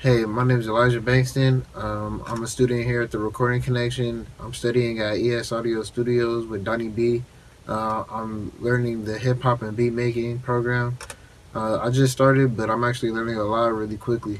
Hey, my name is Elijah Bankston. Um, I'm a student here at the Recording Connection. I'm studying at ES Audio Studios with Donnie B. Uh, I'm learning the hip hop and beat making program. Uh, I just started, but I'm actually learning a lot really quickly.